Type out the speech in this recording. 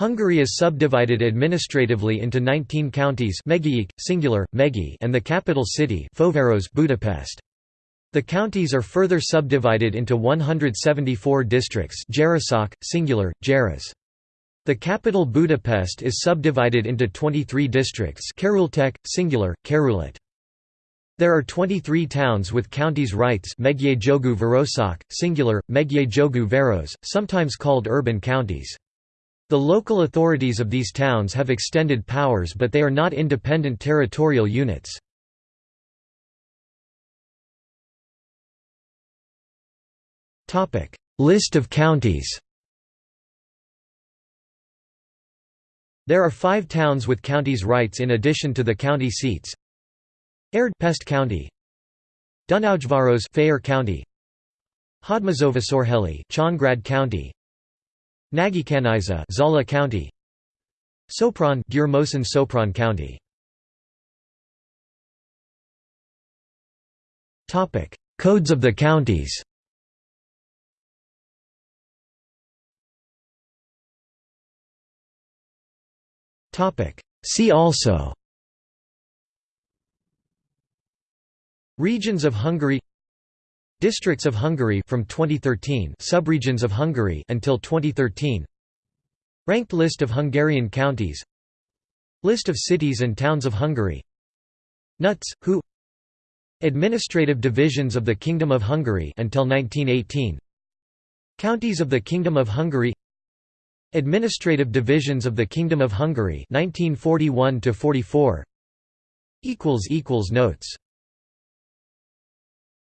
Hungary is subdivided administratively into 19 counties singular, Megye and the capital city Budapest. The counties are further subdivided into 174 districts singular, Járás. The capital Budapest is subdivided into 23 districts Kerületek, singular, Kerület. There are 23 towns with counties rights Megye singular, Megye sometimes called urban counties. The local authorities of these towns have extended powers but they are not independent territorial units. List of counties There are five towns with counties rights in addition to the county seats Érd Pest County Dunaújváros Fejér County Hódmezővásárhely Csongrád County Nagykanizsa Zala County. Sopron Győr-Moson Sopron County. Topic. Codes of the counties. Topic. See also. Regions of Hungary Districts of Hungary from 2013 Subregions of Hungary until 2013 Ranked list of Hungarian counties. List of cities and towns of Hungary. NUTS, who Administrative divisions of the Kingdom of Hungary until 1918 Counties of the Kingdom of Hungary. Administrative divisions of the Kingdom of Hungary 1941 to 44 equals equals notes